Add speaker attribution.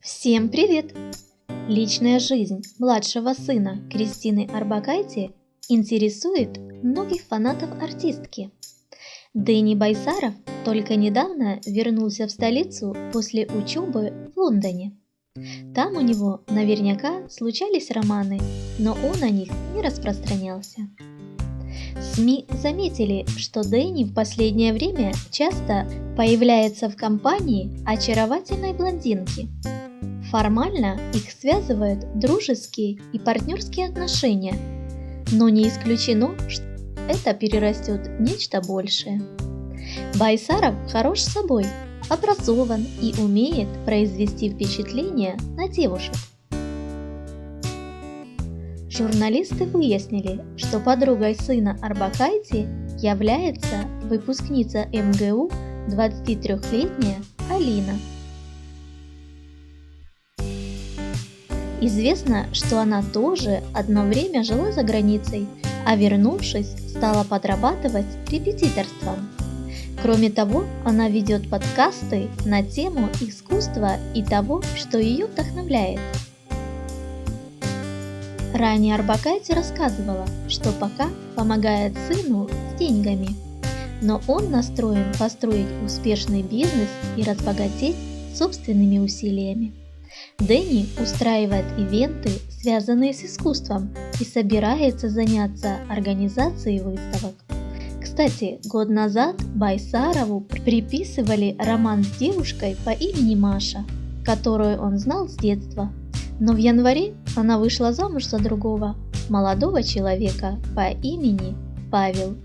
Speaker 1: Всем привет! Личная жизнь младшего сына Кристины Арбакайте интересует многих фанатов артистки. Дэнни Байсаров только недавно вернулся в столицу после учебы в Лондоне. Там у него наверняка случались романы, но он о них не распространялся. СМИ заметили, что Дэнни в последнее время часто появляется в компании очаровательной блондинки. Формально их связывают дружеские и партнерские отношения, но не исключено, что это перерастет нечто большее. Байсаров хорош собой, образован и умеет произвести впечатление на девушек. Журналисты выяснили, что подругой сына Арбакайте является выпускница МГУ 23-летняя Алина. Известно, что она тоже одно время жила за границей, а вернувшись, стала подрабатывать репетиторством. Кроме того, она ведет подкасты на тему искусства и того, что ее вдохновляет – Ранее Арбакайте рассказывала, что пока помогает сыну с деньгами, но он настроен построить успешный бизнес и разбогатеть собственными усилиями. Дэнни устраивает ивенты, связанные с искусством, и собирается заняться организацией выставок. Кстати, год назад Байсарову приписывали роман с девушкой по имени Маша, которую он знал с детства. Но в январе она вышла замуж за другого, молодого человека по имени Павел